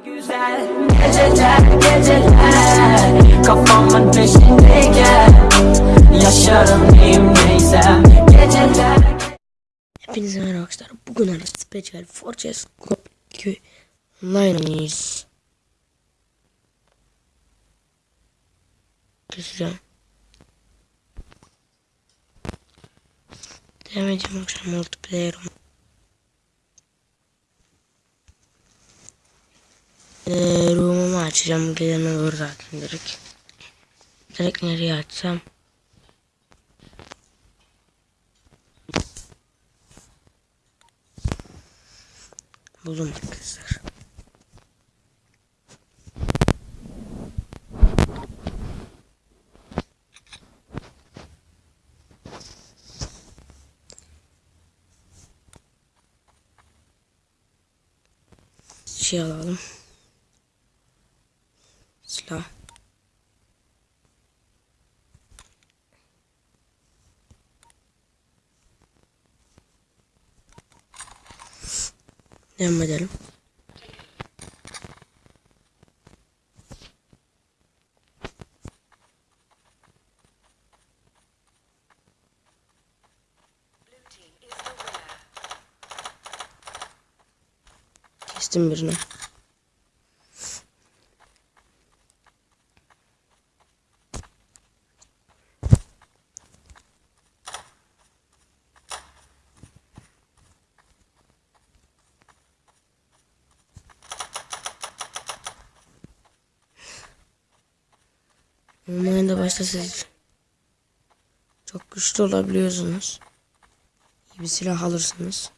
Güzel geceler geceler Hepinize merhaba arkadaşlar. Bugün ara Special Fortress Scope 2 online oynayacağız. Keseceğim. Devam edeceğim akşam multiplayer oyun. Eee room'umu açacağım. Gelene doğru zaten direkt. Direkt nereye açsam? Buldum arkadaşlar. Şey alalım. Silah. Devam edelim. Kestim birini. Oyunda başta siz çok güçlü olabiliyorsunuz. İyi bir silah alırsınız.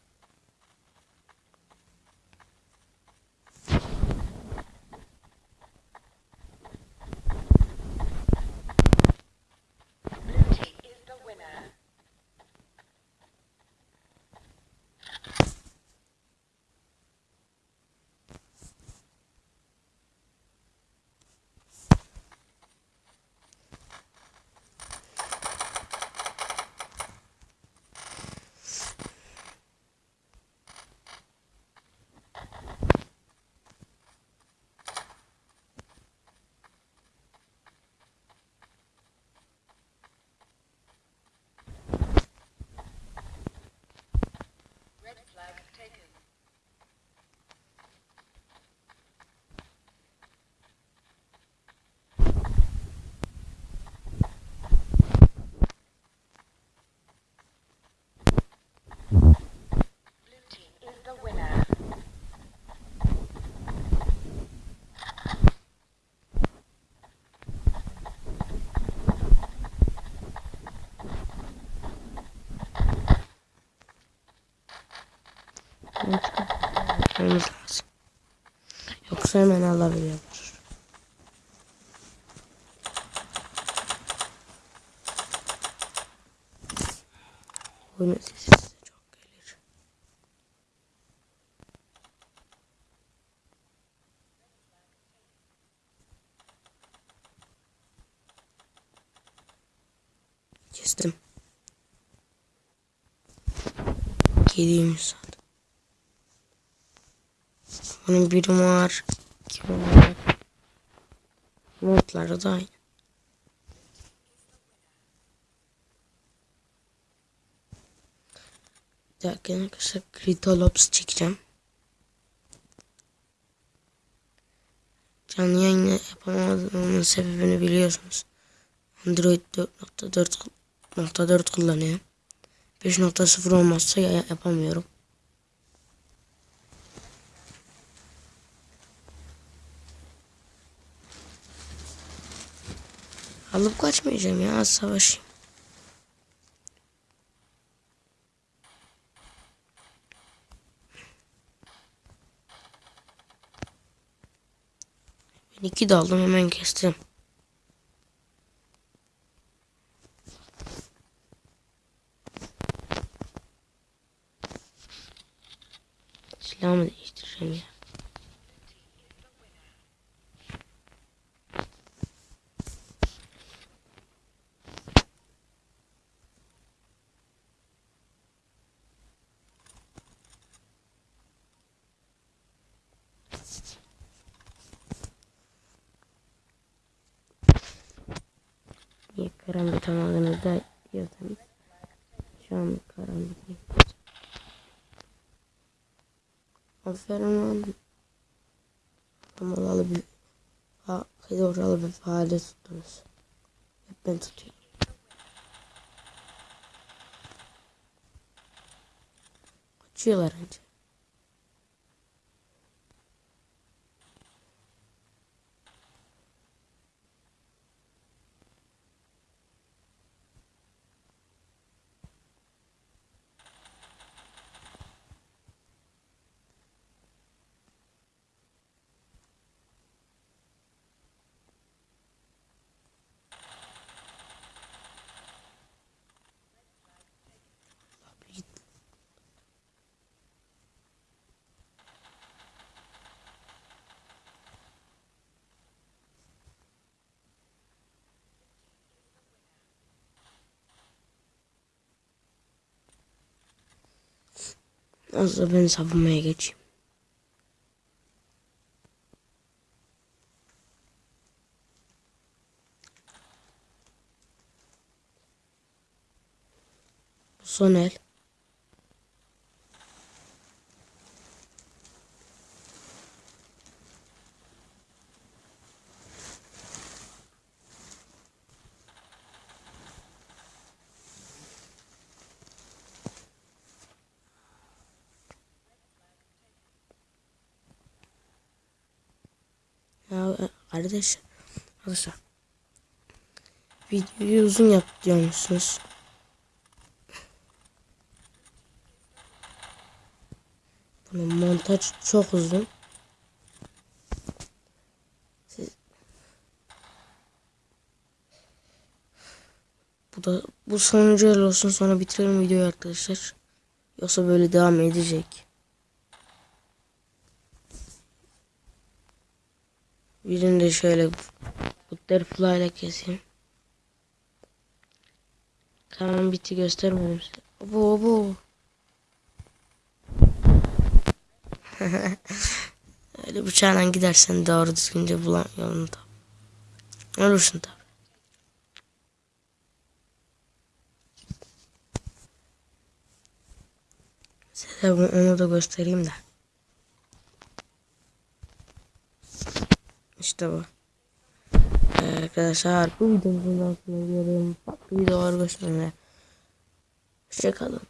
I've taken. Yapmamız lazım. Yoksa hemen alabiliyorlar. Oyunun sesi size çok gelir. Kestim. Geleyim sandım. Bunun biri var. iki var. Modları da aynı. Bir dakika arkadaşlar Gritalops çekeceğim. Canlı yayını yapamadığımın sebebini biliyorsunuz. Android 4.4.4 kullanıyorum. 5.0 olmazsa ya yapamıyorum. Alıp kaçmayacağım ya savaşayım. Ben iki daldım hemen kestim. Silahımı değiştireceğim ya. Karanlık tamamını da yazdım. Şu an karanlık. Aferin oğlum. Ama oralı bir ha, kıyı oralı bir faaliyet tuttunuz. Hep ben tutuyorum. Kaçıyorlar önce. Az da ben savunmaya geçeyim. Bu son el. Kardeş, arkadaşlar. Videoyu uzun yap diyormuşsunuz. Bunun montaj çok uzun. Bu da bu sonuncu olsun sonra bitirelim videoyu arkadaşlar. Yoksa böyle devam edecek. Birini de şöyle butterfly ile keseyim. Tamam bitti göstermedim size. Obo obo. Öyle bıçağla gidersen doğru düzgünce bulan yolunu tap. Ölürsün tabi. Size onu da göstereyim de. İşte bu. Ee, arkadaşlar bu videomuzun altına görüyorum. Farklı videolar göstermeye. Hoşçakalın.